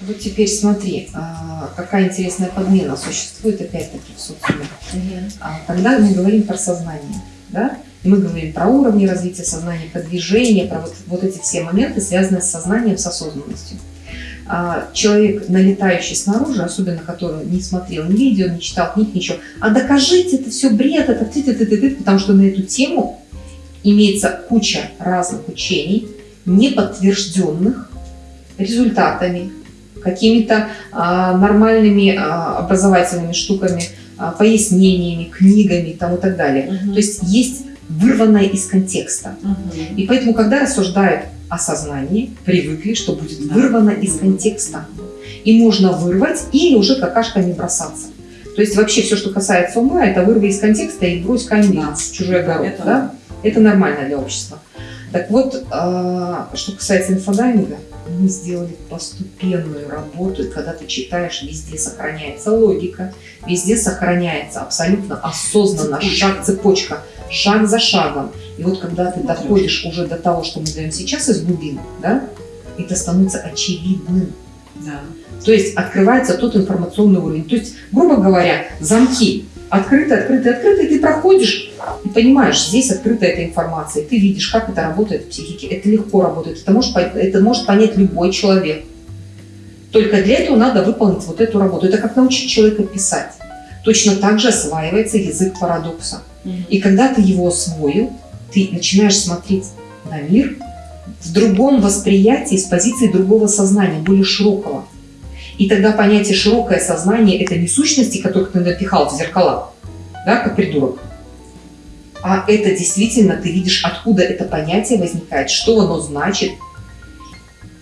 Вот теперь смотри, а, какая интересная подмена существует опять-таки в социуме. А, Когда мы говорим про сознание, да, мы говорим про уровни развития сознания, про движение, про вот, вот эти все моменты, связанные с сознанием, с осознанностью. А, Человек, налетающий снаружи, особенно который не смотрел ни видео, не читал книг, ничего, а докажите, это все бред, это ты, ты, ты, ты, ты, потому что на эту тему имеется куча разных учений, не подтвержденных результатами, какими-то а, нормальными а, образовательными штуками, а, пояснениями, книгами там, и так далее. Мгм. То есть есть вырванное из контекста. Мгм. И поэтому, когда рассуждают о сознании, привыкли, что будет Да. вырвано из контекста. И можно вырвать или уже какашками бросаться. То есть вообще все, что касается ума, это вырви из контекста и брось камень Да. в чужой огород. Это- да? это нормально для общества. Так вот, а, что касается инфодайинга, мы сделали постепенную работу, и когда ты читаешь, везде сохраняется логика, везде сохраняется абсолютно осознанно Цепочка. шаг, цепочка, шаг за шагом. И вот когда ты доходишь уже до того, что мы даем сейчас из глубин, да, это становится очевидным. Да. То есть открывается тот информационный уровень. То есть, грубо говоря, замки открыты, открыты, открыты, и ты проходишь и понимаешь, здесь открыта эта информация, и ты видишь, как это работает в психике. Это легко работает, это может, это может понять любой человек. Только для этого надо выполнить вот эту работу. Это как научить человека писать. Точно так же осваивается язык парадокса. Мгм. И когда ты его освоил, ты начинаешь смотреть на мир в другом восприятии, с позиции другого сознания, более широкого. И тогда понятие широкое сознание – это не сущности, которых ты напихал в зеркала, да, как придурок. А это действительно, ты видишь, откуда это понятие возникает, что оно значит.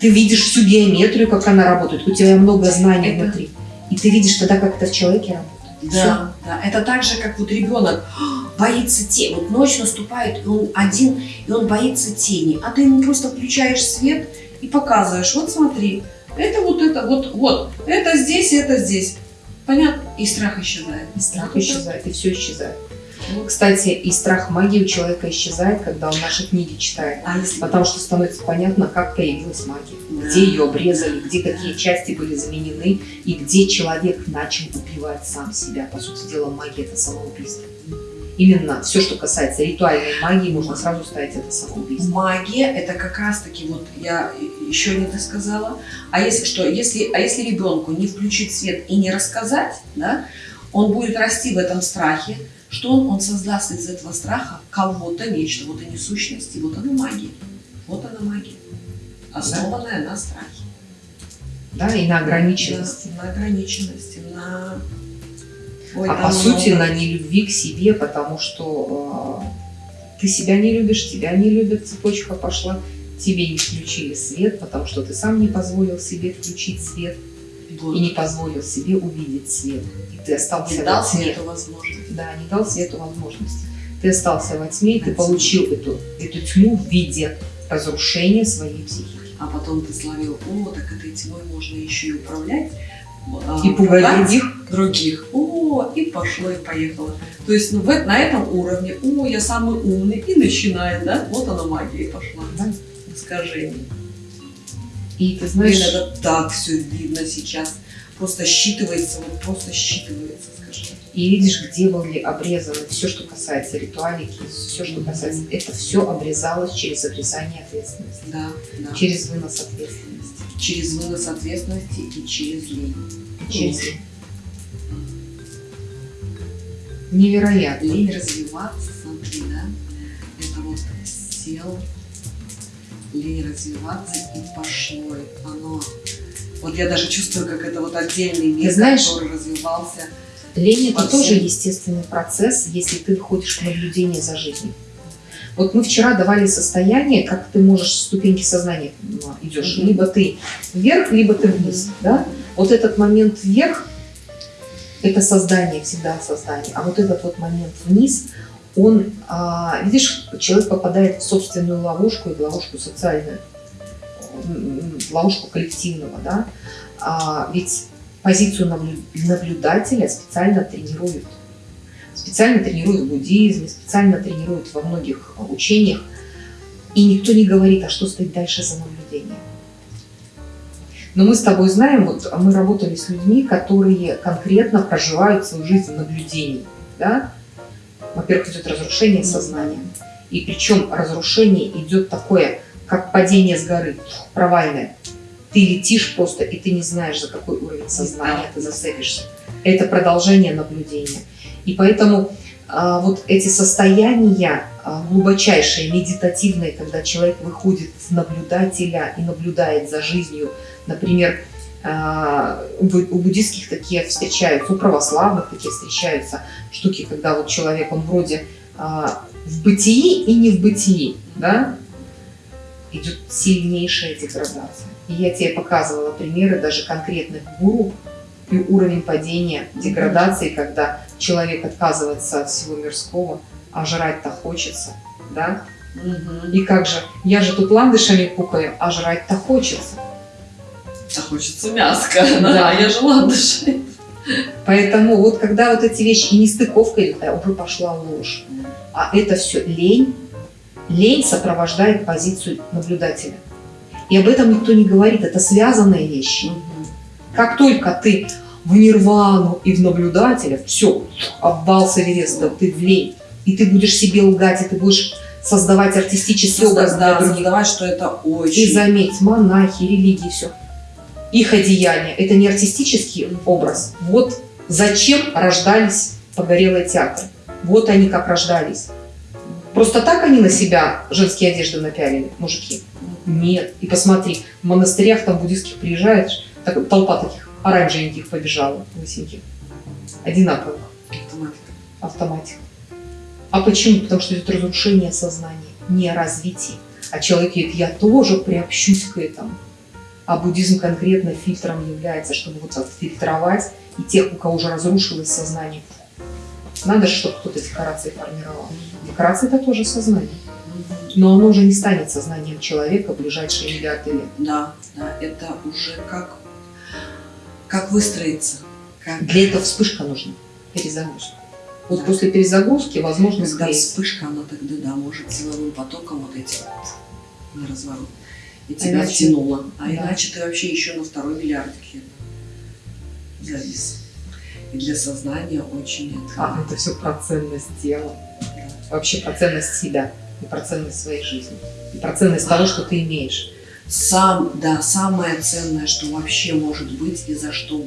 Ты видишь всю геометрию, как она работает, у тебя много знаний Это- внутри. И ты видишь тогда, как это в человеке работает. Да, да. Это так же, как вот ребенок боится тени. Вот ночь наступает, и он один, и он боится тени. А ты ему просто включаешь свет и показываешь, вот смотри, это вот это, вот, вот, это здесь, это здесь. Понятно? И страх исчезает. И страх Вот исчезает, и все исчезает. Вот. Кстати, и страх магии у человека исчезает, когда он наши книги читает. А если Потому что становится понятно, как появилась магия, Да. где ее обрезали, где какие части были заменены, и где человек начал убивать сам себя. По сути дела, магия – это самоубийство. Именно все, что касается ритуальной магии, можно сразу ставить это самоубийство. Магия это как раз таки вот я еще не досказала. А если что, если, а если ребенку не включить свет и не рассказать, да, он будет расти в этом страхе, что он, он создаст из этого страха кого-то нечто, вот они сущности, вот она магия, вот она магия, основанная на страхе, Да, и на ограниченности. на, на ограниченности, на Ой, а по сути много. на нелюбви к себе, потому что э, ты себя не любишь, тебя не любят, цепочка пошла, тебе не включили свет, потому что ты сам не позволил себе включить свет Вот. и не позволил себе увидеть свет. И ты остался не во дал тьме. свету возможность. Да, не дал свету возможности. Ты остался во тьме, и ты получил эту, эту тьму в виде разрушения своей психики. А потом ты словил, о, так этой тьмой можно еще и управлять. а, И пугать других. других. О, и пошло, и поехало. То есть ну, в, на этом уровне, о, я самый умный, и начинает, да? Вот она магия и пошла. Да. Искажение. И ты Блин, знаешь, это так все видно сейчас. Просто считывается, вот просто считывается, скажи. и видишь, где были обрезаны все, что касается ритуалики, все, что касается, это все обрезалось через обрезание ответственности, Да, да. через вынос ответственности, Через вынос ответственности и через лень. через невероятно. Лень развиваться, смотри, да? Это вот сел, лень развиваться и пошло. И Оно... Вот я даже чувствую, как это вот отдельный мир, знаешь, который развивался. Лень это тоже естественный процесс, если ты выходишь в наблюдение за жизнью. Вот мы вчера давали состояние, как ты можешь ступеньки сознания ну, идешь. Мгм. Либо ты вверх, либо ты вниз. Да? Вот этот момент вверх – это создание, всегда создание. А вот этот вот момент вниз, он, а, видишь, человек попадает в собственную ловушку и в ловушку социальную, в ловушку коллективного. Да? А, ведь позицию наблю- наблюдателя специально тренируют. Специально тренируют в буддизме, специально тренируют во многих учениях. И никто не говорит, а что стоит дальше за наблюдением. Но мы с тобой знаем, вот мы работали с людьми, которые конкретно проживают свою жизнь в наблюдении. Да? Во-первых, идет разрушение сознания. И причем разрушение идет такое, как падение с горы, провальное. Ты летишь просто, и ты не знаешь, за какой уровень сознания ты зацепишься. Это продолжение наблюдения. И поэтому а, вот эти состояния а, глубочайшие, медитативные, когда человек выходит в наблюдателя и наблюдает за жизнью, например, у буддийских такие встречаются, у православных такие встречаются штуки, когда вот человек, он вроде в бытии и не в бытии, да, идет сильнейшая деградация. И я тебе показывала примеры даже конкретных гуру и уровень падения, деградации, когда человек отказывается от всего мирского, а жрать-то хочется, да? Угу. И как же, я же тут ландышами пукаю, а жрать-то хочется. А хочется мяска, да, я же ландыши. Поэтому вот когда вот эти вещи и нестыковка идет, а уже пошла ложь. А это все лень. Лень сопровождает позицию наблюдателя. И об этом никто не говорит, это связанные вещи. Угу. Как только ты в нирвану и в наблюдателя, все, обвал с Эвереста, ты в лень. И ты будешь себе лгать, и ты будешь создавать артистический образ да, создавать, что это очень... И заметь, монахи, религии, все. Их одеяние, это не артистический образ. Вот зачем рождались погорелые театры. Вот они как рождались. Просто так они на себя женские одежды напялили, мужики? Нет. И посмотри, в монастырях там буддийских приезжаешь, так, толпа таких оранжевеньких побежала, лысеньких, одинаковых. Автоматика. Автоматика. А почему? Потому что идет разрушение сознания, не развитие. А человек говорит, я тоже приобщусь к этому. А буддизм конкретно фильтром является, чтобы вот отфильтровать и тех, у кого уже разрушилось сознание. Надо же, чтобы кто-то декорации формировал. Декорация это тоже сознание. Но оно уже не станет сознанием человека в ближайшие миллиарды лет. Да, да, это уже как как выстроиться? Как... Для этого вспышка нужна, перезагрузка. Вот да. после перезагрузки возможно Когда склеить. вспышка, она тогда, да, может силовым потоком вот эти вот на разворот. И тебя иначе... втянуло. А да. иначе ты вообще еще на второй миллиардике завис. И для сознания очень это... А, это все про ценность тела. Да. Вообще про ценность себя и про ценность своей жизни. И про ценность а. того, что ты имеешь сам, да, самое ценное, что вообще может быть и за что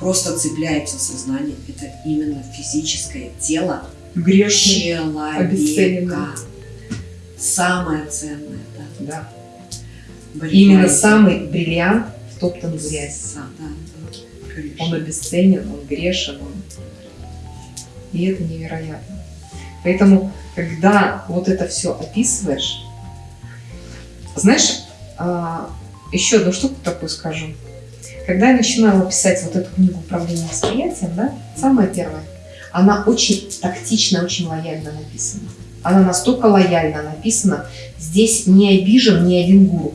просто цепляется сознание, это именно физическое тело Грешный, человека. Самое ценное, да. да. Именно самый бриллиант втоптан в грязь. Да, да, он обесценен, он грешен. Он... И это невероятно. Поэтому, когда вот это все описываешь, знаешь, а, еще одну штуку такую скажу. Когда я начинала писать вот эту книгу управления восприятием, да, самая первая, она очень тактично, очень лояльно написана. Она настолько лояльно написана, здесь не обижен ни один гуру.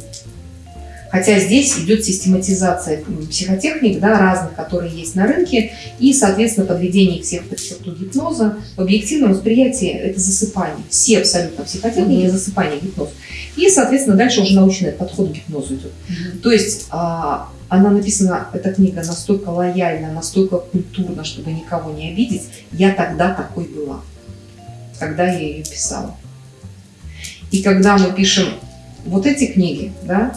Хотя здесь идет систематизация психотехник, да, разных, которые есть на рынке, и, соответственно, подведение всех под черту гипноза. В объективном восприятии это засыпание. Все абсолютно психотехники mm-hmm. засыпание, гипноз. И, соответственно, дальше уже научный подход к гипнозу идет. Mm-hmm. То есть а, она написана, эта книга настолько лояльна, настолько культурно, чтобы никого не обидеть. Я тогда такой была, когда я ее писала. И когда мы пишем вот эти книги, да,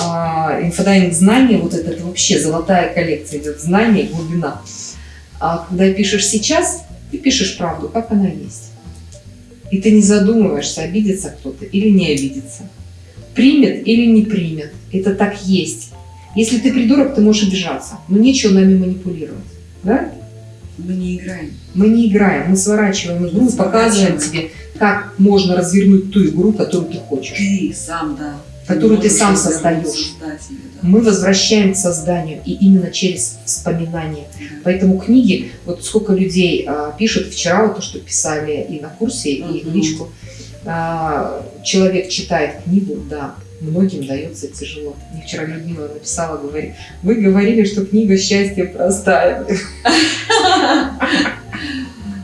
а, инфодайвинг знания, вот это, это вообще золотая коллекция идет, знания, глубина. А когда пишешь сейчас, ты пишешь правду, как она есть. И ты не задумываешься, обидится кто-то или не обидится. Примет или не примет. Это так есть. Если ты придурок, ты можешь обижаться. Но нечего нами манипулировать. Да? Мы не играем. Мы не играем, мы сворачиваем игру, мы показываем тебе, как можно развернуть ту игру, которую ты хочешь. Ты сам, да которую ты сам создаешь. Мы возвращаем к созданию, и именно через вспоминание. Поэтому книги, вот сколько людей а, пишут, вчера вот то, что писали и на курсе, и в личку, а, человек читает книгу, да, многим дается тяжело. Мне вчера Людмила написала, говорит, вы говорили, что книга счастья простая.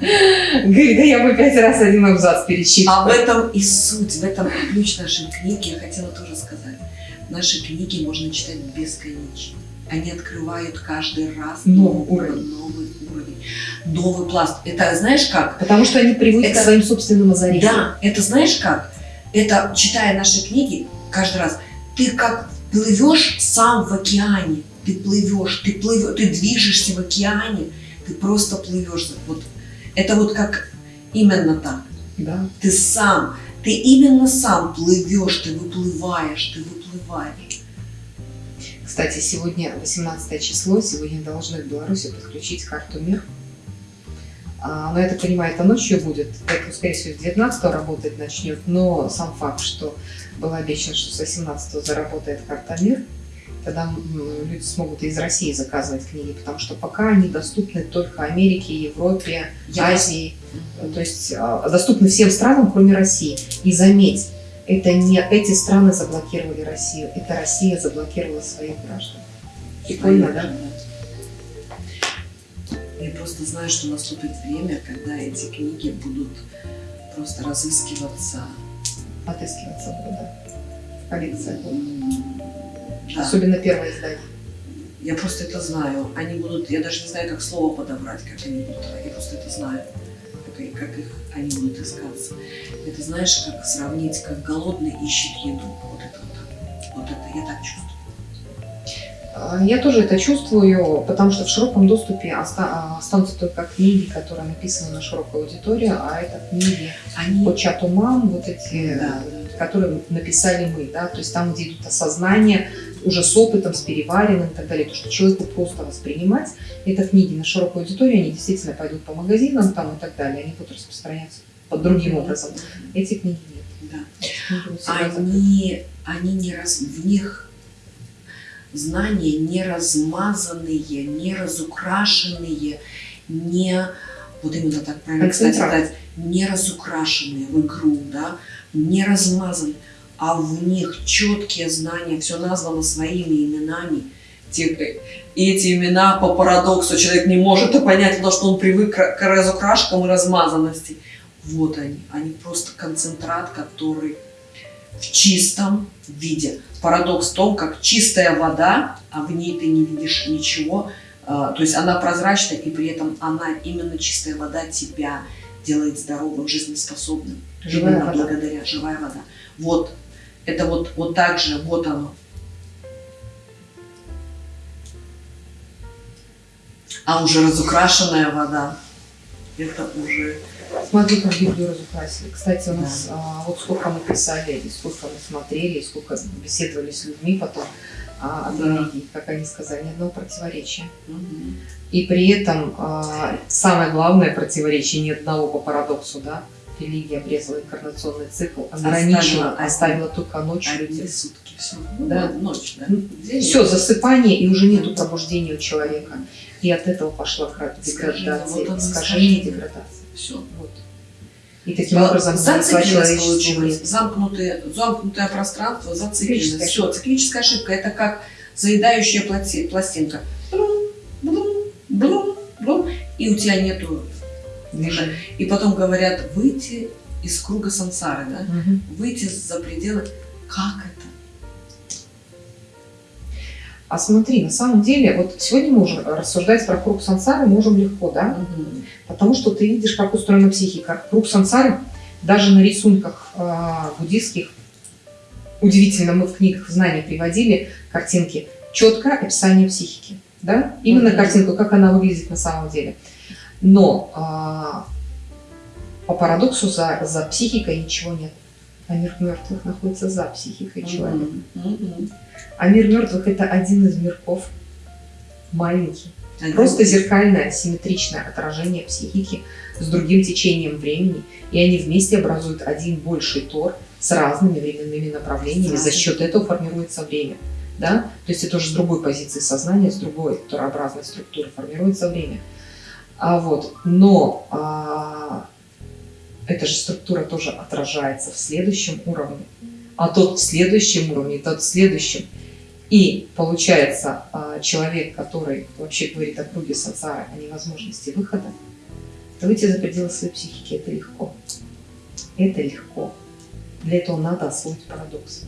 Говорит, да я бы пять раз один абзац перечитала. А в этом и суть, в этом ключ нашей книги, я хотела тоже сказать. Наши книги можно читать бесконечно. Они открывают каждый раз Новый новый уровень. новый уровень, новый пласт. Это знаешь как? Потому что они привыкли Это- к своим собственным озарениям. Да, это знаешь как? Это, читая наши книги, каждый раз, ты как плывешь сам в океане. Ты плывешь, ты плывешь, ты движешься в океане, ты просто плывешь. Вот это вот как именно так. Да. Ты сам, ты именно сам плывешь, ты выплываешь, ты выплываешь. Кстати, сегодня 18 число, сегодня должны в Беларуси подключить карту мир. А, но я так понимаю, это ночью будет, поэтому, скорее всего, с 19 работать начнет. Но сам факт, что было обещано, что с 18 заработает карта мир, тогда люди смогут из России заказывать книги, потому что пока они доступны только Америке, Европе, Я- Азии. То есть а, доступны всем странам, кроме России. И заметь, это не эти страны заблокировали Россию, это Россия заблокировала своих граждан. Прикольно, да? Я просто знаю, что наступит время, когда эти книги будут просто разыскиваться. Отыскиваться будут, да. Будут. М, да. Особенно первое издание. Я просто это знаю. Они будут, я даже не знаю, как слово подобрать, как они будут. Я просто это знаю. Как, как их они будут искаться. Это знаешь, как сравнить, как голодный ищет еду. Вот это вот. Вот это я так чувствую. А, Я тоже это чувствую, потому что в широком доступе оста- а, останутся только книги, которые написаны на широкую аудиторию, а это книги Они... по чату мам, вот эти, Да, которые написали мы, да, то есть там, где идут осознания, уже с опытом, с переваренным и так далее, то, что человеку просто воспринимать, это книги на широкую аудиторию, они действительно пойдут по магазинам там и так далее, они будут распространяться под другим образом. Эти книги нет. Да. Они, они не раз, в них знания не размазанные, не разукрашенные, не, вот именно так правильно, кстати, сказать, не разукрашенные в игру, да, не размазанные, а в них четкие знания, все названо своими именами. Те- И эти имена по парадоксу человек не может это понять, потому что он привык к разукрашкам и размазанности. Вот они, они просто концентрат, который в чистом виде. Парадокс в том, как чистая вода, а в ней ты не видишь ничего, а, то есть она прозрачная, и при этом она, именно чистая вода, тебя делает здоровым, жизнеспособным. Живая Именно вода. благодаря живая вода. Вот, это вот, вот так же, вот оно. А уже разукрашенная вода, это уже... Смотри, как Библию разукрасили. Кстати, у нас а, вот сколько мы писали, и сколько мы смотрели, и сколько беседовали с людьми потом а, о Да. религии, как они сказали, ни одного противоречия. Мгм. И при этом а, самое главное противоречие, ни одного по парадоксу, да, религия обрезала инкарнационный цикл, ограничила, Оставила оставила только ночь Одни людей. сутки, все. Да. ночь, да. Ну, День Все, ночь. засыпание, и уже нету пробуждения у человека. И от этого пошла Искажение, деградация, вот искажение, искажение. деградация. Все. Вот. И таким образом Зацикленность человечество. Замкнутое, замкнутое пространство, зацикленность. Все, циклическая ошибка. Это как заедающая пластинка. Блум, блум, блум, блум, и у тебя нету. Движение. И потом говорят, выйти из круга сансары, да? Мгм. Выйти за пределы. Как это? А смотри, на самом деле, вот сегодня мы можем рассуждать про круг сансары, можем легко, да? Мгм. Потому что ты видишь, как устроена психика. Круг сансары даже на рисунках э, буддийских, удивительно, мы в книгах знаний приводили картинки, четкое описание психики. Да? Именно Мгм. картинку, как она выглядит на самом деле. Но а, по парадоксу за, за психикой ничего нет. А мир мертвых находится за психикой человека. Мгм. Мгм. А мир мертвых это один из мирков, маленький. Просто зеркальное, симметричное отражение психики с другим течением времени, и они вместе образуют один больший тор с разными временными направлениями. За счет этого формируется время. Да? То есть это уже с другой позиции сознания, с другой торообразной структуры формируется время. А вот, но а, эта же структура тоже отражается в следующем уровне, а тот в следующем уровне, тот в следующем. И получается, а, человек, который вообще говорит о круге сансары, о невозможности выхода, то выйти за пределы своей психики это легко. Это легко. Для этого надо освоить парадокс.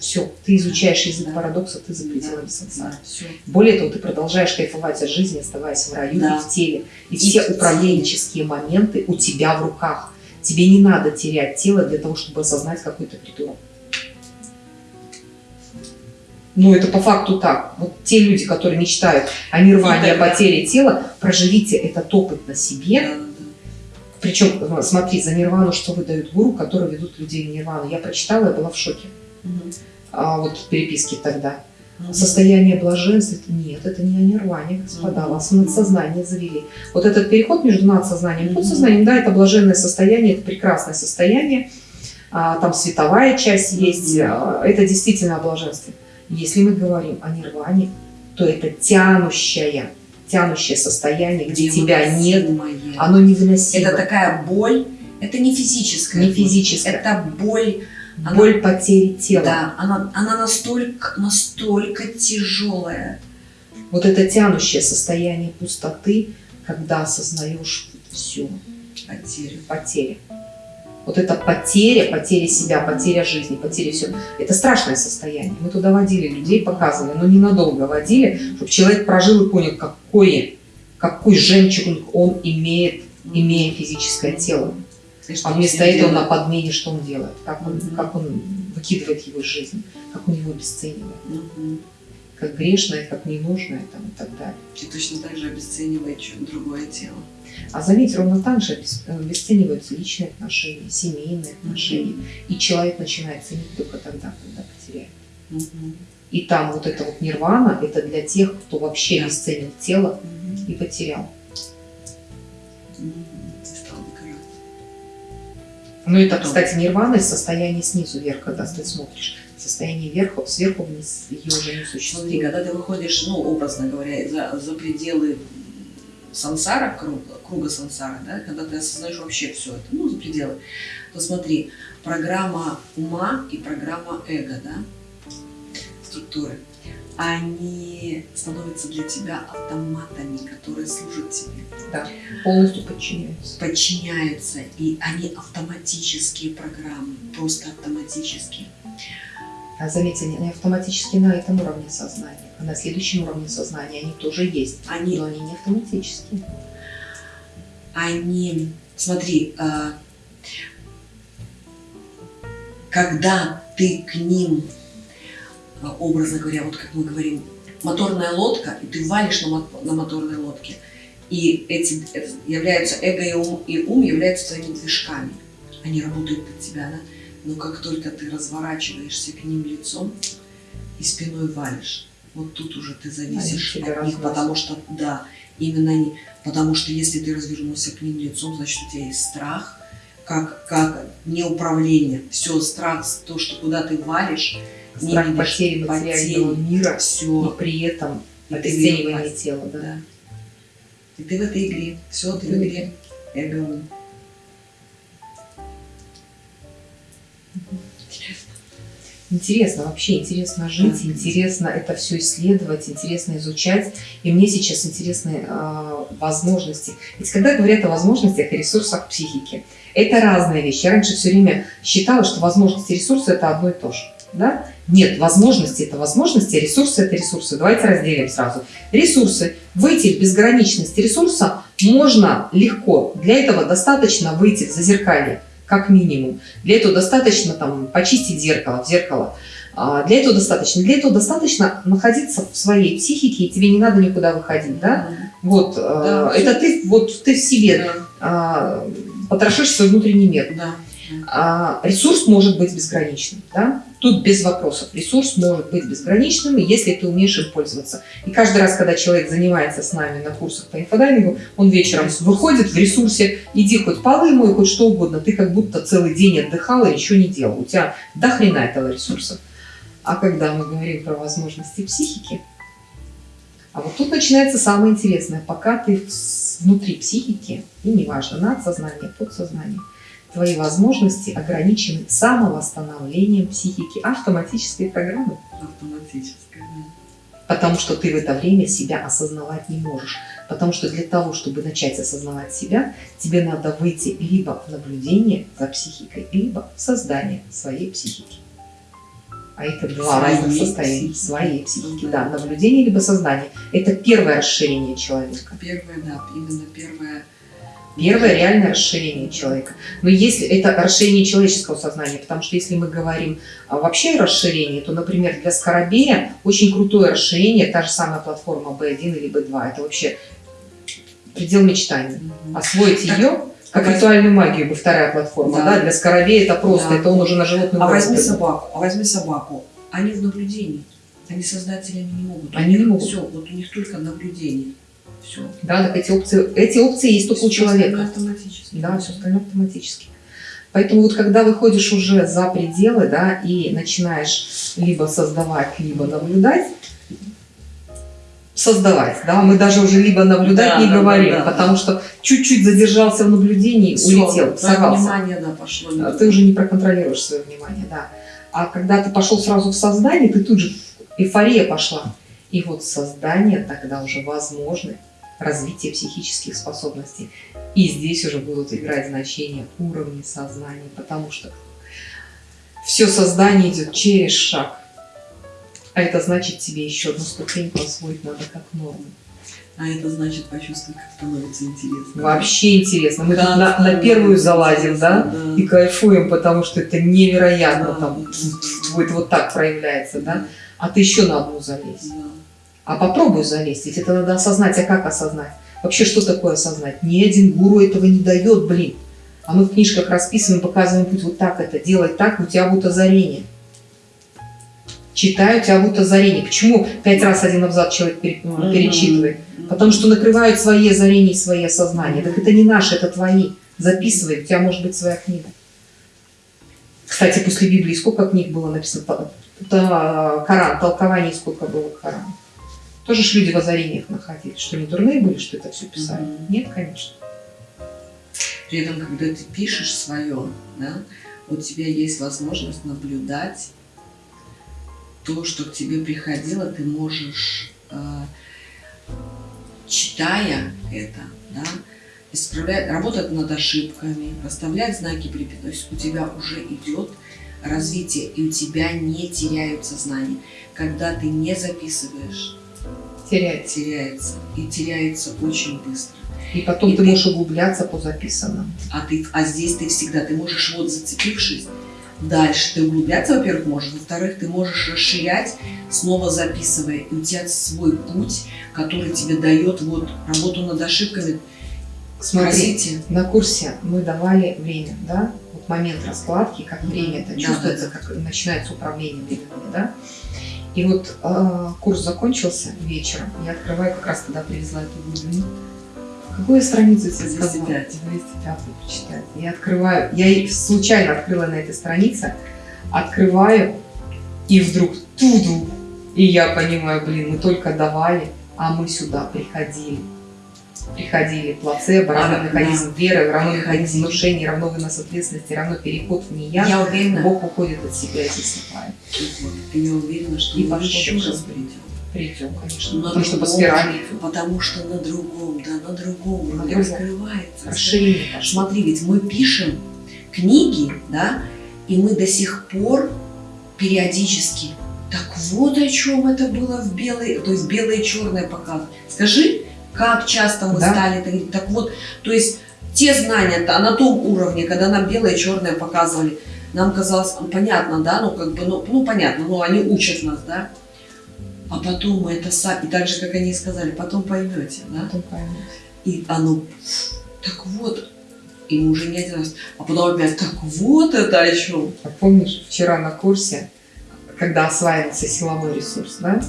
Все, ты изучаешь язык Да. парадокса, ты за пределами Да, сансары. да, все. Более того, ты продолжаешь кайфовать от жизни, оставаясь в раю Да. и в теле. И, И все управленческие моменты у тебя в руках. Тебе не надо терять тело для того, чтобы осознать какой-то придурок. Ну, это по факту так. Вот те люди, которые мечтают о нирване, о потере тела, проживите этот опыт на себе. Причем, э, смотри, за нирвану что выдают гуру, которые ведут людей в нирвану. Я прочитала, я была в шоке. А вот в переписке тогда. Состояние блаженства, нет, это не о нирване, господа, вас в надсознание завели. Вот этот переход между надсознанием и подсознанием, да, это блаженное состояние, это прекрасное состояние, А, там световая часть есть, а, это действительно о блаженстве. Если мы говорим о нирване, то это тянущее, тянущее состояние, где тебя нет, оно невыносимо. Это такая боль, это не физическая. Не физическая. Это боль, она- боль потери тела. да, она, она настолько, настолько тяжелая. Вот это тянущее состояние пустоты, когда осознаешь все, Потеря. потери. Вот это потеря, потеря себя, потеря жизни, потеря всего. Это страшное состояние. Мы туда водили людей, показывали, но ненадолго водили, чтобы человек прожил и понял, какое, какой жемчуг он имеет, имея физическое тело. И что А он вместо с ним этого на делает? подмене что он делает? Как он, Мгм. как он выкидывает его из жизни, как он его обесценивает, Мгм. как грешное, как ненужное там, и так далее. И точно так же обесценивает другое тело. А заметь, ровно так же обес- обесцениваются личные отношения, семейные отношения. И человек начинает ценить только тогда, когда потеряет. Мгм. И там вот эта вот нирвана, это для тех, кто вообще Да. обесценил тело Мгм. и потерял. Стал догорать. Ну это, Потом. кстати, нирвана из состояния снизу вверх, когда ты смотришь. Состояние вверху, сверху вниз ее уже не Смотри, существует. когда ты выходишь, ну, образно говоря, за, за пределы сансара, круга, круга сансара, да, когда ты осознаешь вообще все это, ну, за пределы, то смотри, программа ума и программа эго, да, структуры, они становятся для тебя автоматами, которые служат тебе, Полностью подчиняются. подчиняются, и они автоматические программы, просто автоматические. А заметьте, они автоматически на этом уровне сознания. А на следующем уровне сознания они тоже есть. Они Но они не автоматические. они, смотри, а, когда ты к ним, образно говоря, вот как мы говорим, моторная лодка, и ты валишь на, на моторной лодке, и эти это являются эго и ум, и ум являются твоими движками. Они работают под тебя, да? Но как только ты разворачиваешься к ним лицом и спиной валишь, вот тут уже ты зависишь от них, разносят. потому что, да, именно они, потому что если ты развернулся к ним лицом, значит у тебя есть страх, как, как неуправление. Все, страх, то, что куда ты валишь, Страх видишь потери материального мира, но все. при этом обесценивание тела. Да. Да. И ты в этой игре. Все, ты в игре. Эго. ум. Интересно вообще, интересно жить, Да. интересно это все исследовать, интересно изучать. И мне сейчас интересны э, возможности. Ведь когда говорят о возможностях и ресурсах психики, это разные вещи. Я раньше все время считала, что возможности и ресурсы это одно и то же. Да? Нет, возможности это возможности, а ресурсы это ресурсы. Давайте разделим сразу. Ресурсы. Выйти в безграничность ресурса можно легко. Для этого достаточно выйти в зазеркалье, как минимум. Для этого достаточно там, почистить зеркало, в зеркало. А, Для этого достаточно. Для этого достаточно находиться в своей психике, и тебе не надо никуда выходить. Да? Вот, э, Да. это ты, вот ты в себе Да. а, потрошишь свой внутренний мир. Да. А, ресурс может быть безграничным, да? Тут без вопросов. Ресурс может быть безграничным, если ты умеешь им пользоваться. И каждый раз, когда человек занимается с нами на курсах по инфодайвингу, он вечером выходит в ресурсе, иди хоть полы мой, хоть что угодно, ты как будто целый день отдыхал и ничего не делал. У тебя до хрена этого ресурса. А когда мы говорим про возможности психики, а вот тут начинается самое интересное. Пока ты внутри психики, и неважно, надсознание, подсознание, твои возможности ограничены самовосстановлением психики, автоматической программы. Автоматическое. да. Потому что ты в это время себя осознавать не можешь. Потому что для того, чтобы начать осознавать себя, тебе надо выйти либо в наблюдение за психикой, либо в создание своей психики. А это два Своей разных состояния. психики. Своей психики, да. Да. Наблюдение либо сознание. Это первое расширение человека. Первое, да, именно первое. Первое реальное расширение человека. Но если это расширение человеческого сознания, потому что если мы говорим а, вообще о расширении, то, например, для Скоробея очень крутое расширение, та же самая платформа B1 или B2. Это вообще предел мечтаний. Мгм. Освоить ее, как ритуальную магию, бы вторая платформа, да, Да. для Скоробея это просто, Да. это он уже на животном А возьми уровне. собаку, а возьми собаку. Они в наблюдении. Они создателями не могут. Они не могут. Все, вот у них только наблюдение. Все. Да, так эти опции, эти опции есть только у человека. автоматически. Да, все остальное автоматически. Поэтому вот когда выходишь уже за пределы, да, и начинаешь либо создавать, либо наблюдать, создавать, да, мы даже уже либо наблюдать Да, не да, говорим, да, да, потому что чуть-чуть задержался в наблюдении, Всё, улетел, сорвался. внимание, да, пошло. А Ты уже не проконтролируешь свое внимание, да. А когда ты пошел сразу в создание, ты тут же эйфория пошла. И вот создание тогда уже возможно развитие психических способностей. И здесь уже будут играть значения уровни сознания, потому что все создание идет через шаг. А это значит тебе еще одну ступеньку освоить надо как норму. А это значит почувствовать, как становится интересно. Вообще интересно. Мы тут Как на, на первую залазим, да? интересно, и кайфуем, потому что это невероятно, Да. там будет вот так проявляется, да? А ты еще на одну залезь. Да. А попробуй залезть, ведь это надо осознать. А как осознать? Вообще, что такое осознать? Ни один гуру этого не дает, блин. А мы в книжках расписываем, показываем путь вот так это, делай так, у тебя будет озарение. Читаю, у тебя будет озарение. Почему пять раз один абзац человек Мгм. перечитывает? Потому что накрывают свои озарения и свои осознания. Так это не наши, это твои. Записывай, у тебя может быть своя книга. Кстати, после Библии сколько книг было написано? Та- Коран, толкований сколько было к Корану? Тоже ж люди в озарениях находились. Что, не дурные были, что это все писали? Мгм. Нет, конечно. При этом, когда ты пишешь свое, да, у тебя есть возможность наблюдать то, что к тебе приходило, ты можешь, э, читая это, да, исправлять, работать над ошибками, расставлять знаки препятствия. То есть у тебя уже идет развитие, и у тебя не теряются знания. Когда ты не записываешь, Терять. теряется. И теряется очень быстро. И потом И ты ты- можешь углубляться по записанному. А, ты, а здесь ты всегда, ты можешь вот зацепившись, дальше ты углубляться, во-первых, можешь, во-вторых, ты можешь расширять, снова записывая, и у тебя свой путь, который тебе дает вот работу над ошибками. Смотри, Спросите. на курсе мы давали время, да? Вот момент раскладки, как время это Да, чувствуется, да, как начинается управление временем, да? И вот э, курс закончился вечером, я открываю, как раз тогда привезла эту глубину. Какую страницу сказала? 205. 205 прочитать. Я открываю, я случайно открыла на этой странице, открываю, и вдруг туду, и я понимаю, блин, мы только давали, а мы сюда приходили. Приходили плацебо, равно Да, механизм веры, равно механизм внушения, равно вынос ответственности, равно переход в нея. Я уверена, Бог уходит от себя и засыпает. и я уверена, что И пошло. раз придем. Придем, конечно. На потому что по спирали. Потому что на другом, да, на другом На другом. раскрывается. Расширение. Смотри, ведь мы пишем книги, да, и мы до сих пор периодически. Так вот о чем это было в белой, то есть белое и черное показывают. Скажи, как часто мы Да. стали? Так вот, то есть те знания-то на том уровне, когда нам белое и черное показывали, нам казалось, ну, понятно, да, ну как бы, ну, ну понятно, ну они учат нас, да. А потом мы это сами, и так же, как они сказали, потом поймете, да. Потом. И оно, так вот, и мы уже не один раз, а потом опять, так вот это о чем. А помнишь, вчера на курсе, когда осваивался силовой ресурс, да?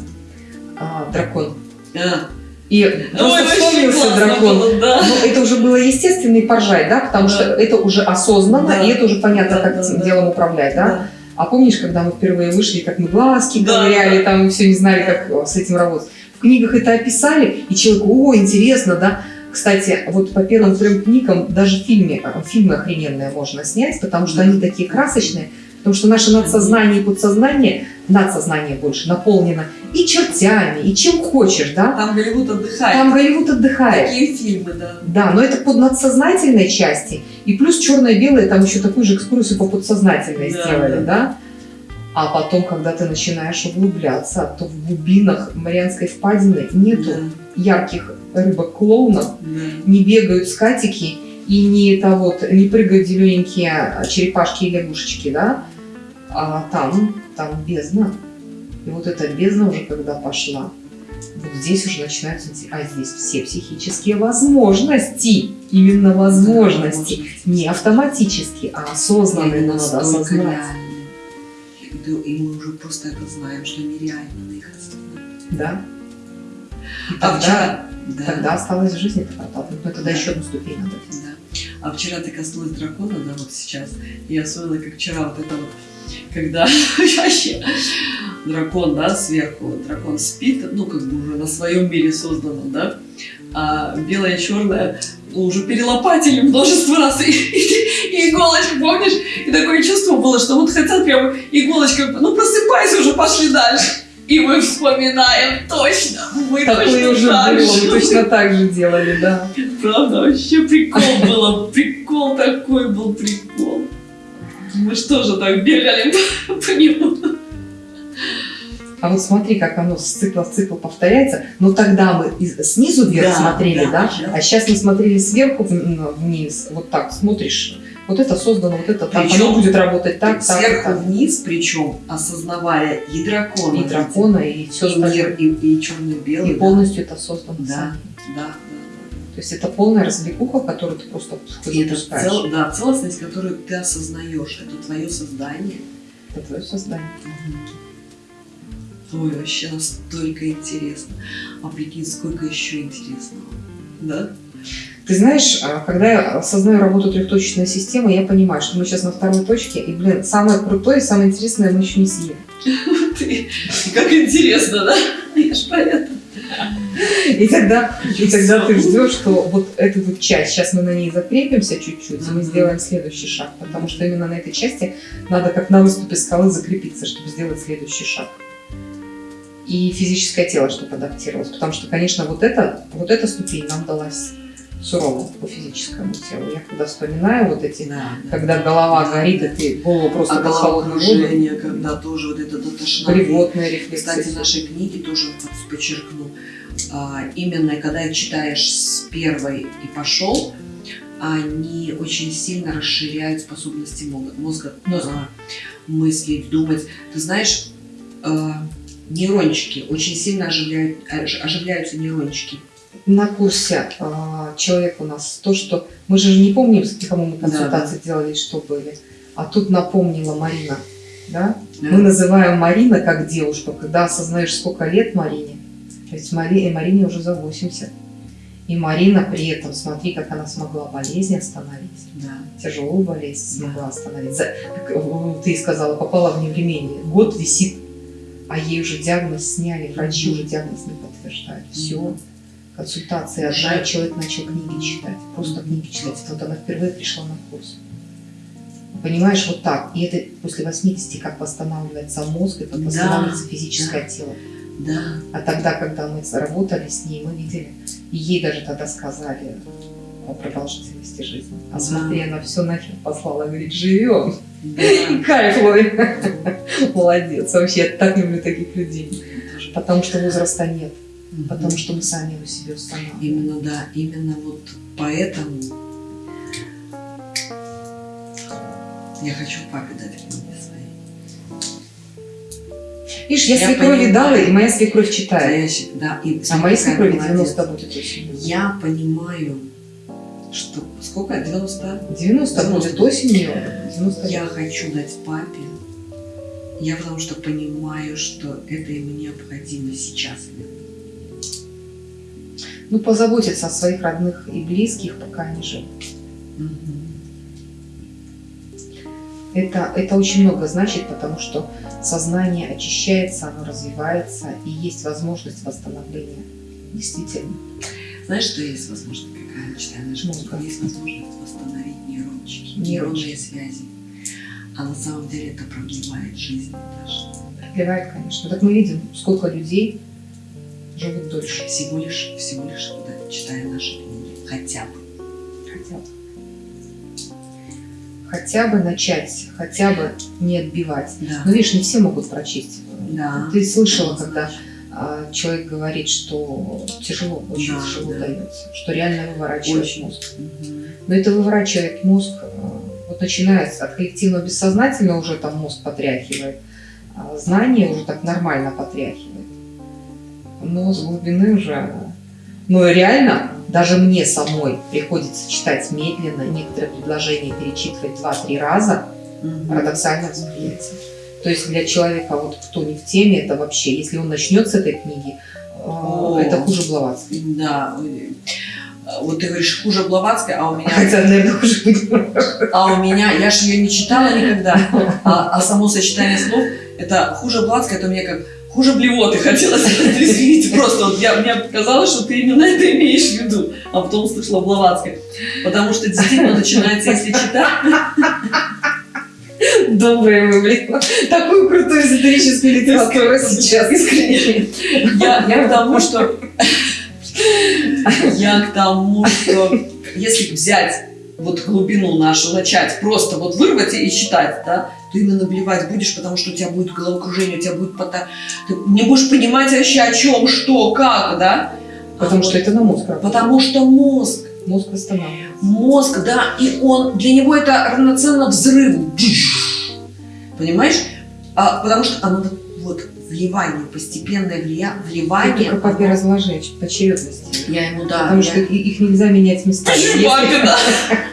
А, дракон. А. И просто вспомнился дракон. да. Ну, это уже было естественно и поржать, да? Потому Да. что это уже осознанно, Да. и это уже понятно, Да, как да, этим да. делом управлять, да? А помнишь, когда мы впервые вышли, как мы глазки Да, ковыряли, да. там все не знали, как э, с этим работать. В книгах это описали, и человек, о, интересно, да? Кстати, вот по первым трем книгам даже в фильме, э, фильмы охрененные можно снять, потому что они такие красочные, потому что наше надсознание и подсознание, надсознание больше наполнено и чертями, и чем хочешь, да? Там Голливуд отдыхает. Там Голливуд отдыхает. Такие фильмы, да. Да, но это по надсознательной части. И плюс черное-белое, там еще такую же экскурсию по подсознательной Да, сделали, да. да? А потом, когда ты начинаешь углубляться, то в глубинах Марианской впадины нету Да, ярких рыбок-клоунов, да. не бегают скатики и не, это вот, не прыгают зелененькие черепашки и лягушечки, да? А там, там бездна. И вот эта бездна уже когда пошла, вот здесь уже начинаются, а здесь все психические возможности, именно возможности, не автоматически, а осознанные, Они но надо осознать. реальны. И мы уже просто это знаем, что они реально их. Да? И А тогда, вчера... Да, тогда осталось в жизни это проталкивать. Но тогда Да. еще одну ступень надо да. А вчера ты коснулась дракона, да, вот сейчас. И я вспомнила, как вчера вот это вот, когда вообще дракон, да, сверху, дракон спит, ну, как бы уже на своем мире созданном, да, а белое и черное ну, уже перелопатили множество раз, и, и- и иголочка, помнишь? И такое чувство было, что вот хотят прям иголочкой, ну, просыпайся уже, пошли дальше. И мы вспоминаем точно, мы Такое точно уже так было, же. мы точно так же делали, да. Правда, вообще прикол было. Прикол такой был прикол. Мы что же так бегали по, нему? А вот смотри, как оно с цикла в цикл повторяется. Но тогда мы из- снизу вверх Да, смотрели, да, да? сейчас. А сейчас мы смотрели сверху вниз. Вот так смотришь. Вот это создано, вот это так. Причем Оно будет работать так, так, Сверху так. вниз, причем осознавая и дракона, И дракона, и все и мир, и, и черно-белый. И полностью это создано Да. Да, да, То есть это полная развлекуха, которую ты просто. И это цел- да, целостность, которую ты осознаешь. Это твое создание. Это твое создание. Ой, вообще настолько интересно. А прикинь, сколько еще интересного. Да? Ты знаешь, а, когда я осознаю работу трехточечной системы, я понимаю, что мы сейчас на второй точке, и, блин, самое крутое и самое интересное мы еще не съели. Как интересно, да? Я ж поэтому. И тогда, и тогда ты ждешь, что вот эту вот часть, сейчас мы на ней закрепимся чуть-чуть, и мы сделаем следующий шаг, потому что именно на этой части надо как на выступе скалы закрепиться, чтобы сделать следующий шаг. И физическое тело, чтобы адаптировалось, потому что, конечно, вот, это, вот эта ступень нам далась сурово по физическому телу. Я когда вспоминаю вот эти, Да, да. когда голова Да, горит, да. и ты голову просто А головокружение, когда тоже вот это до тошноты. приводные рефлексы. Кстати, в нашей книге тоже вот подчеркну, а, именно когда читаешь с первой и пошел, они очень сильно расширяют способности мозга, мозга мыслить, думать. Ты знаешь, а, нейрончики очень сильно оживляют, ож- оживляются нейрончики. На курсе а, человек у нас то, что мы же не помним, кому мы консультации делали, что были. А тут напомнила Марина, да? Мы называем Марина как девушку, когда осознаешь, сколько лет Марине. Ведь Мари, и Марине уже за 80. И Марина при этом, смотри, как она смогла болезнь остановить. Да. Тяжелую болезнь Да. смогла остановить. За- как, э, ты сказала, попала в невремение. Год висит, а ей уже диагноз сняли, врачи уже диагноз не подтверждают. Все. Консультация Уже. одна, и человек начал книги читать. Просто книги читать. Вот она впервые пришла на курс. Понимаешь, вот так. И это после 80, как восстанавливается мозг, и как Да, восстанавливается физическое тело. Да. А тогда, когда мы работали с ней, мы видели, и ей даже тогда сказали о продолжительности жизни. А Да. смотри, она все нахер послала, говорит, живем. Да. И кайф ловим. Молодец. Вообще, я так люблю таких людей. Потому что возраста нет. Потому что мы сами его себе устанавливаем. Именно, да, именно вот поэтому я хочу папе дать книги свои. Видишь, я, Я свекрови понимаю. дала, и моя свекровь читает. я да, и А моей свекрови молодец. 90 будет осенью. Я понимаю, что... Сколько? 90? 90 будет 90. осенью. 90 Я хочу дать папе. Я потому что понимаю, что это ему необходимо сейчас. Ну, позаботиться о своих родных и близких, пока они живы. Это, это очень много значит, потому что сознание очищается, оно развивается, и есть возможность восстановления. Действительно. Знаешь, что есть возможность какая? Читая нашу как? есть возможность восстановить Нейрончики. нейронные связи. А на самом деле это продлевает жизнь даже. Продлевает, конечно. Так мы видим, сколько людей живут дольше. Всего лишь, всего лишь, когда читая наши книги. Хотя бы. Хотят. хотя бы начать, хотя бы не отбивать. Да. Но видишь, не все могут прочесть. Да. Ты слышала, когда а, человек говорит, что тяжело, очень Да, тяжело да. дается, что реально выворачивает Очень. мозг. Мгм. Но это выворачивает мозг, э, вот начинается от коллективного бессознательного уже там мозг потряхивает, а знание уже так нормально потряхивает. Но с глубины уже... Но реально, даже мне самой приходится читать медленно, некоторые предложения перечитывать два-три раза, Мгм. парадоксальное восприятие. То есть для человека, вот кто не в теме, это вообще, если он начнет с этой книги, э, О. это хуже Блаватской. Да. Вот ты говоришь, хуже Блаватской, а у меня Хотя, наверное, хуже. А у меня, я же ее не читала никогда, а, а само сочетание слов, это хуже Блатская, это у меня как хуже блевоты хотелось. Извините, просто вот я, мне показалось, что ты именно это имеешь в виду, а потом услышала Блаватская. Потому что действительно начинается, если читать, Доброе вы, блин. Такую крутую эзотерическую литературу сейчас, искренне. я, я к тому, что я к тому, что если взять вот глубину нашу, начать просто вот вырвать и читать, да, ты именно блевать будешь, потому что у тебя будет головокружение, у тебя будет пота... Ты не будешь понимать вообще о чем, что, как, да? Потому А что вот- это на мозг. Потому что мозг, Мозг восстанавливается. мозг, да, и он, для него это равноценно взрыву. Понимаешь? А, потому что оно вот вливание, постепенное влия... Вливание. только папе разложи по очередности. Я ему, да, Потому я- что их нельзя менять местами. Если- Папе, да.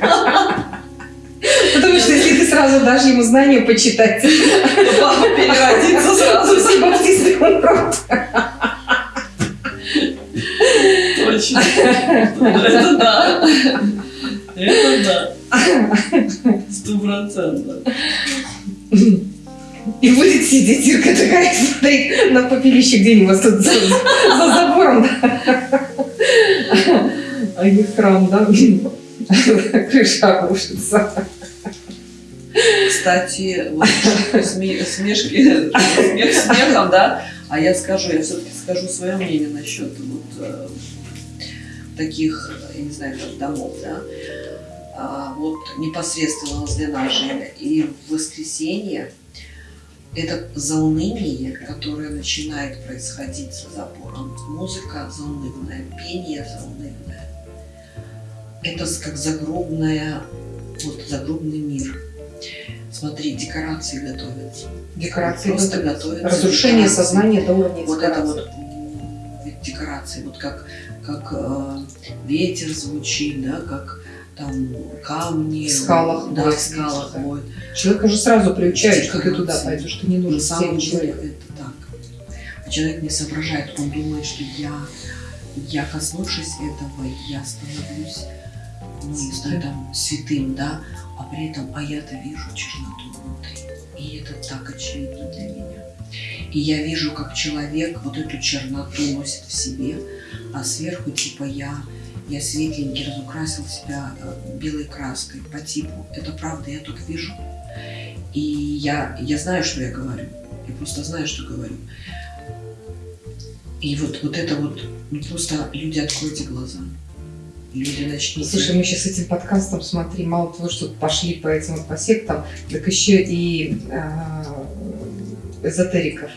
сразу дашь ему знания почитать, папа переродится сразу. баптисты умрут. Точно. Это да. Это да. Сто процентов. И будет сидеть Ирка такая, смотреть на попелище где-нибудь тут за, за забором. А их храм, да? Крыша обрушится. Кстати, вот сме- смешки, смех смехом, да, а я скажу, я все-таки скажу свое мнение насчет вот э, таких, я не знаю, как домов, да, А вот непосредственно возле нашей и в воскресенье это зауныние, которое начинает происходить за забором. Музыка заунывная, пение заунывное. Это с- как загробная, вот загробный мир. Смотри, декорации готовятся. Декорации. Просто готовятся. готовятся. Разрушение декорации. сознания до уровня Вот это декораций. вот декорации, вот как, как э, ветер звучит, да, как там камни. В скалах Да, в скалах ветер, да. воет. Человек уже сразу приучает, что ты туда Декорации. пойдешь, ты не нужен На самом деле это так. А человек не соображает, он думает, что я, я коснувшись этого, я становлюсь, ну, не знаю, там, святым, да, а при этом, а я-то вижу черноту внутри. И это так очевидно для меня. И я вижу, как человек вот эту черноту носит в себе, а сверху типа я, я светленький, разукрасил себя э, белой краской по типу. Это правда, я так вижу. И я, я знаю, что я говорю. Я просто знаю, что говорю. И вот, вот это вот, просто люди откройте глаза. Люди начните. Слушай, мы сейчас этим подкастом, смотри, мало того, что пошли по этим вот по сектам, так еще и э, эзотериков.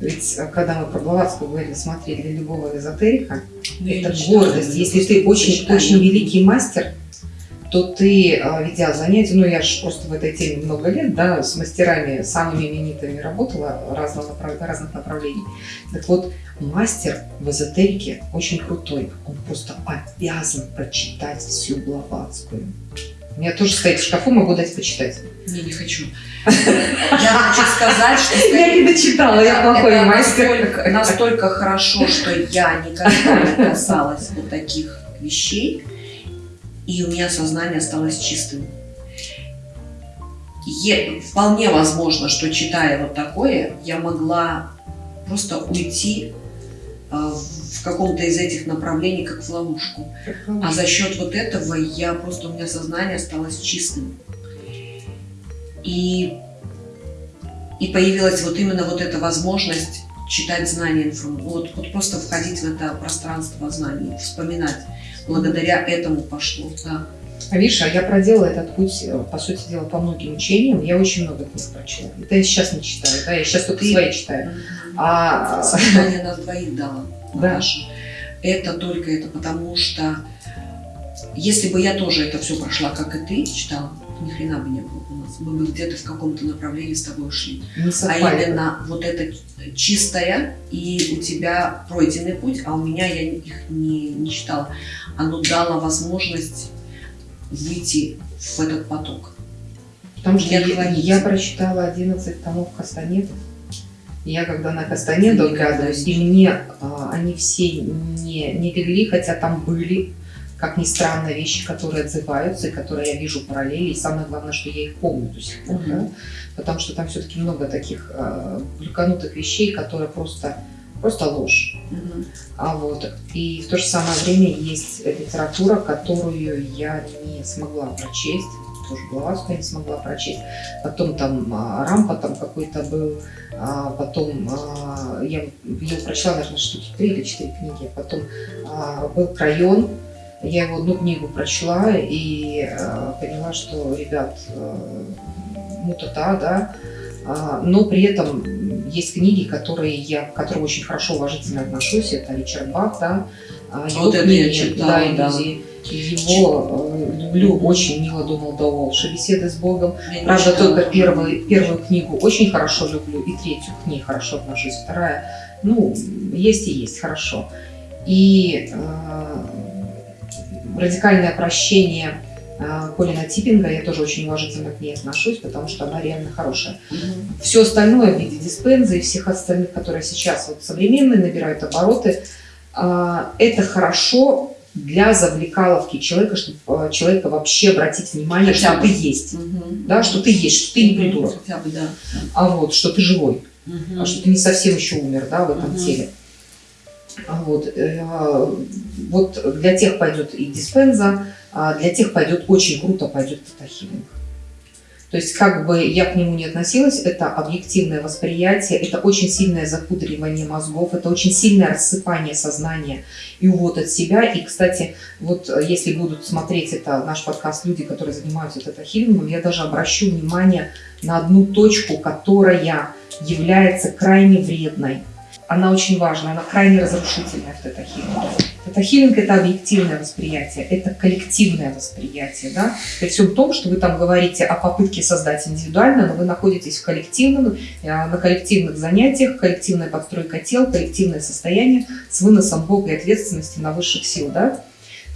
Ведь э, когда мы про Блаватскую говорили, смотри, для любого эзотерика Ну, это гордость. я Если ты очень, очень великий мастер, то ты, э, ведя занятия, ну я же просто в этой теме много лет, да, с мастерами самыми именитыми работала разного разных направлений. Так вот, мастер в эзотерике очень крутой. Он просто обязан прочитать всю Блаватскую. У меня тоже стоит в шкафу, могу дать почитать. Не, не хочу. Я хочу сказать, что Я не дочитала, я плохой мастер. Настолько хорошо, что я никогда не касалась вот таких вещей, и у меня сознание осталось чистым. Е- вполне возможно, что читая вот такое, я могла просто уйти а, в каком-то из этих направлений, как в ловушку. А за счет вот этого я просто у меня сознание осталось чистым. И, и появилась вот именно вот эта возможность читать знания, вот, вот просто входить в это пространство знаний, вспоминать. Благодаря этому пошло, да. А видишь, а я проделала этот путь, э, по сути дела, по многим учениям. Я очень много книг прочла. Это я сейчас не читаю, да, я сейчас только Ты- свои читаю. А, Сознание нас двоих дало. Да. Наташа. Это только это потому, что если бы я тоже это все прошла, как и ты, читала, ни хрена бы не было у нас. Мы бы где-то в каком-то направлении с тобой ушли. не А совпали. именно вот это чистое, и у тебя пройденный путь, а у меня я их не, не читала. Оно дало возможность выйти в этот поток. Потому что я, я прочитала 11 томов Кастанедов. Я когда на Кастанеду оглядываюсь, и мне а, они все не, не легли, хотя там были, как ни странно, вещи, которые отзываются, и которые я вижу параллели, и самое главное, что я их помню до сих пор, Мгм. да? потому что там все-таки много таких а, глюканутых вещей, которые просто, просто ложь. Мгм. А вот, и в то же самое время есть литература, которую я не смогла прочесть, тоже Блаватскую я не смогла прочесть. Потом там а, Рампа там какой-то был, а, потом а, я ее прочла, наверное, штуки три или четыре книги. Потом а, был Крайон, я его одну книгу прочла и а, поняла, что, ребят, а, мутата, да, а, но при этом есть книги, которые я, к которым очень хорошо уважительно отношусь. Это Ричард Бах, да. а, его Вот это я книги, читала, да, да. Его э, люблю очень, Мила Дональда Уолша, «Беседы с Богом». Я Правда, только первый, первую книгу очень хорошо люблю, и третью к ней хорошо отношусь. Вторая, ну, есть и есть, хорошо. И э, радикальное прощение э, Колина Типпинга, я тоже очень уважительно к ней отношусь, потому что она реально хорошая. Мгм. Все остальное в виде диспенза и всех остальных, которые сейчас вот современные набирают обороты, а, это хорошо для завлекаловки человека, чтобы а, человека вообще обратить внимание, Хотя что бы. ты есть. Мгм. Да, что ты есть, что ты не придурок, Хотя бы, да. а вот, что ты живой, Мгм. а что ты не совсем еще умер, да, в этом Мгм. теле. А Вот, э, вот для тех пойдет и диспенза, а для тех пойдет очень круто пойдет тетахилинг. То есть, как бы я к нему не относилась, это объективное восприятие, это очень сильное запудривание мозгов, это очень сильное рассыпание сознания и увод от себя. И, кстати, вот э, если будут смотреть это наш подкаст люди, которые занимаются тета-хилингом, я даже обращу внимание на одну точку, которая является крайне вредной. Она очень важна, она крайне разрушительная в тета-хилинге. Тета-хилинг – это объективное восприятие, это коллективное восприятие. Да? При всем том, что вы там говорите о попытке создать индивидуально, но вы находитесь в коллективном, э, на коллективных занятиях, коллективная подстройка тел, коллективное состояние с выносом Бога и ответственности на высших сил. Да?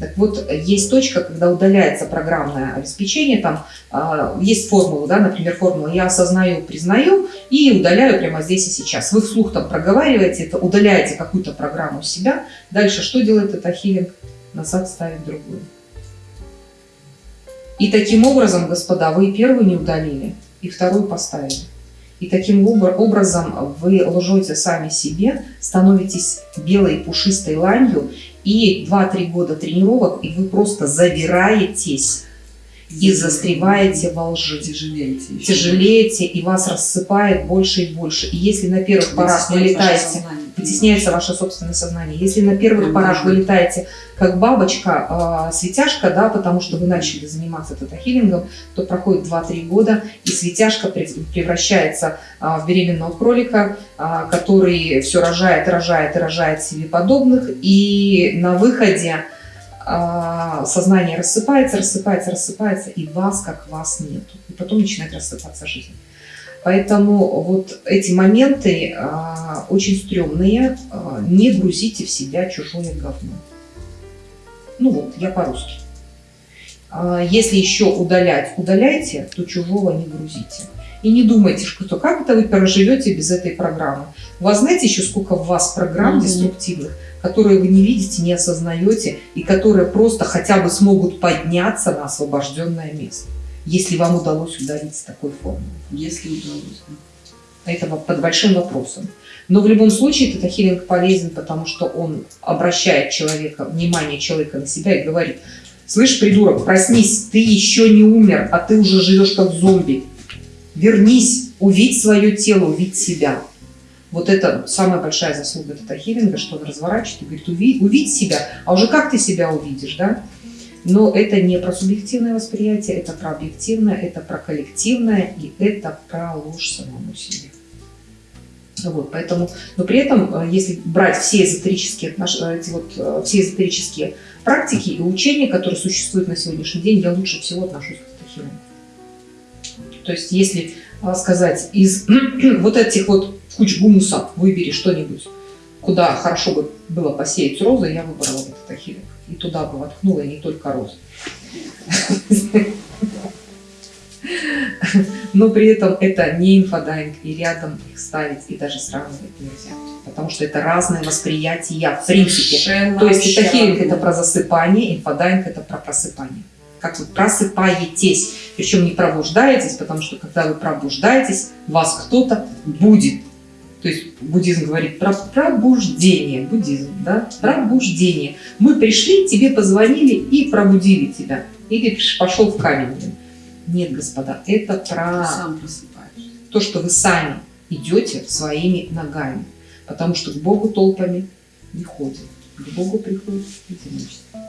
Так вот, есть точка, когда удаляется программное обеспечение, там а, есть формула, да, например, формула «я осознаю, признаю» и удаляю прямо здесь и сейчас. Вы вслух там проговариваете это, удаляете какую-то программу себя. Дальше что делает это хилинг? Назад ставит другую. И таким образом, господа, вы первую не удалили, и вторую поставили. И таким обра- образом вы лжете сами себе, становитесь белой пушистой ланью, и 2-3 года тренировок, и вы просто завираетесь и застреваете во лжи. Тяжелеете. Тяжелеете, и вас рассыпает больше и больше. И если на первых порах вы летаете, вытесняется ваше собственное сознание. Если на первых порах вы летаете как бабочка, э, светяшка, да, потому что вы начали заниматься тета-хилингом, то проходит 2-3 года, и светяшка прев- превращается а, в беременного кролика, а, который все рожает, рожает и рожает себе подобных, и на выходе сознание рассыпается, рассыпается, рассыпается, и вас как вас нету. И потом начинает рассыпаться жизнь. Поэтому вот эти моменты а, очень стрёмные. А, не грузите в себя чужое говно. Ну вот, я по-русски. А, если еще удалять, удаляйте, то чужого не грузите. И не думайте, что как это вы проживете без этой программы. У вас знаете еще сколько в вас программ Мгм. деструктивных, которые вы не видите, не осознаете, и которые просто хотя бы смогут подняться на освобожденное место, если вам удалось удалить с такой формы. Если удалось. да. Это под большим вопросом. Но в любом случае тета-хилинг полезен, потому что он обращает человека, внимание человека на себя и говорит, слышь, придурок, проснись, ты еще не умер, а ты уже живешь как зомби. Вернись, увидь свое тело, увидь себя. Вот это самая большая заслуга тета-хилинга, что он разворачивает и говорит, увидь, увидь себя, а уже как ты себя увидишь, да? Но это не про субъективное восприятие, это про объективное, это про коллективное, и это про ложь самому себе. Вот, поэтому, но при этом, э, если брать все эзотерические, эти вот, э, все эзотерические практики и учения, которые существуют на сегодняшний день, я лучше всего отношусь к стахилам. То есть, если э, сказать, из вот этих вот куч гумуса выбери что-нибудь, куда хорошо бы было посеять розы, я выбрала вот Theta healing. И туда бы воткнула, и не только розы. но при этом это не инфодайвинг, и рядом их ставить и даже сравнивать нельзя. Потому что это разное восприятие в принципе. Совершенно То есть Theta healing вообще это про засыпание, инфодайвинг это про просыпание. Как вы просыпаетесь, причем не пробуждаетесь, потому что когда вы пробуждаетесь, вас кто-то будет. То есть буддизм говорит про пробуждение, буддизм, да, пробуждение. Мы пришли, тебе позвонили и пробудили тебя. Или пошел в камень. Нет, господа, это про то, что вы сами идете своими ногами. Потому что к Богу толпами не ходят. К Богу приходят одиночеством.